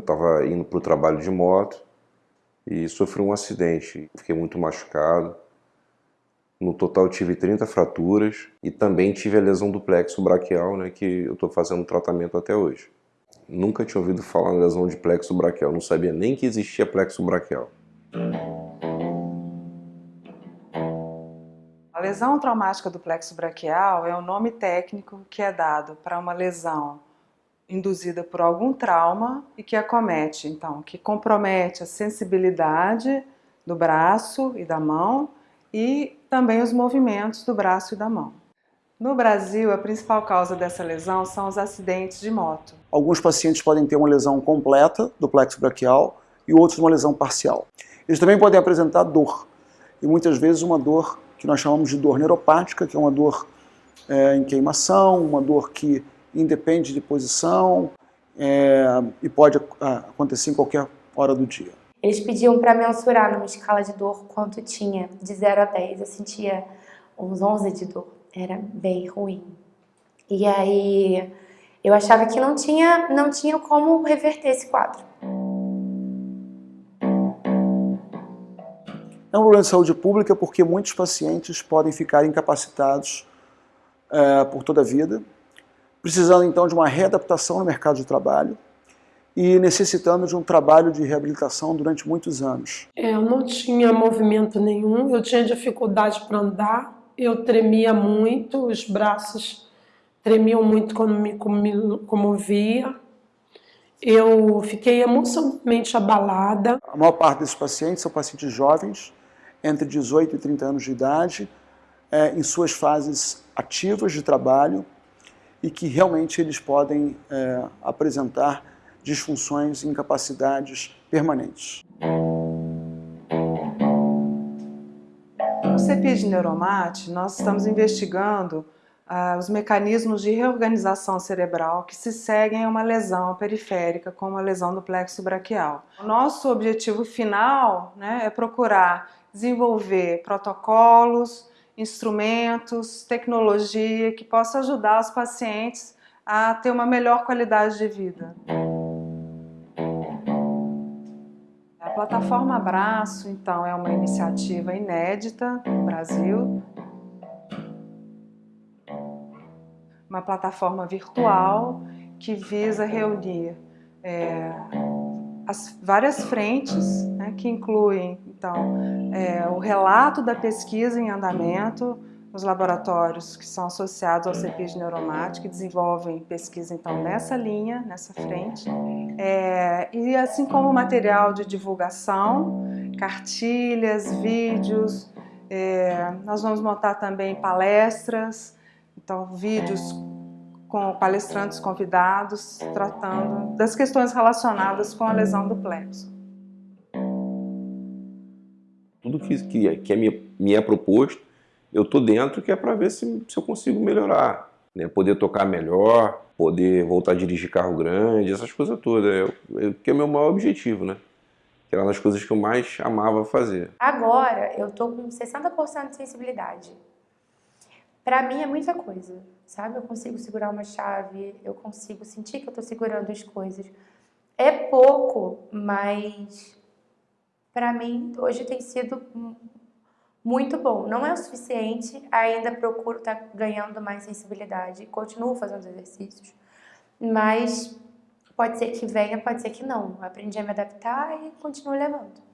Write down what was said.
estava indo para o trabalho de moto e sofri um acidente. Fiquei muito machucado. No total tive 30 fraturas e também tive a lesão do plexo braquial, né, que eu estou fazendo tratamento até hoje. Nunca tinha ouvido falar em lesão de plexo braquial, não sabia nem que existia plexo braquial. A lesão traumática do plexo braquial é o nome técnico que é dado para uma lesão induzida por algum trauma e que acomete, então, que compromete a sensibilidade do braço e da mão e também os movimentos do braço e da mão. No Brasil, a principal causa dessa lesão são os acidentes de moto. Alguns pacientes podem ter uma lesão completa do plexo braquial e outros uma lesão parcial. Eles também podem apresentar dor, e muitas vezes uma dor que nós chamamos de dor neuropática, que é uma dor é, em queimação, uma dor que independe de posição é, e pode acontecer em qualquer hora do dia. Eles pediam para mensurar numa escala de dor quanto tinha, de 0 a 10. Eu sentia uns 11 de dor, era bem ruim. E aí eu achava que não tinha, não tinha como reverter esse quadro. É um problema de saúde pública porque muitos pacientes podem ficar incapacitados é, por toda a vida, precisando então de uma readaptação no mercado de trabalho e necessitando de um trabalho de reabilitação durante muitos anos. É, eu não tinha movimento nenhum, eu tinha dificuldade para andar, eu tremia muito, os braços tremiam muito quando me comovia, eu fiquei emocionalmente abalada. A maior parte desses pacientes são pacientes jovens, entre 18 e 30 anos de idade, é, em suas fases ativas de trabalho e que realmente eles podem é, apresentar disfunções e incapacidades permanentes. No CEPID Neuromate, nós estamos investigando ah, os mecanismos de reorganização cerebral que se seguem a uma lesão periférica, como a lesão do plexo braquial. O nosso objetivo final né, é procurar desenvolver protocolos, instrumentos, tecnologia que possa ajudar os pacientes a ter uma melhor qualidade de vida. A plataforma Abraço, então, é uma iniciativa inédita no Brasil. Uma plataforma virtual que visa reunir é, as várias frentes, né, que incluem então, é, o relato da pesquisa em andamento nos laboratórios que são associados ao CEPID Neuromate, que desenvolvem pesquisa então nessa linha, nessa frente, é, e assim como material de divulgação, cartilhas, vídeos, é, nós vamos montar também palestras, então vídeos com palestrantes convidados tratando das questões relacionadas com a lesão do plexo. Tudo que, que, que é, me, me é proposto, eu estou dentro que é para ver se, se eu consigo melhorar. Né? Poder tocar melhor, poder voltar a dirigir carro grande, essas coisas todas. É, é, que é o meu maior objetivo, né? Que era uma das coisas que eu mais amava fazer. Agora eu estou com 60% de sensibilidade. Para mim é muita coisa, sabe? Eu consigo segurar uma chave, eu consigo sentir que eu estou segurando as coisas. É pouco, mas para mim hoje tem sido muito bom. Não é o suficiente, ainda procuro estar tá ganhando mais sensibilidade, continuo fazendo exercícios, mas pode ser que venha, pode ser que não. Aprendi a me adaptar e continuo levando.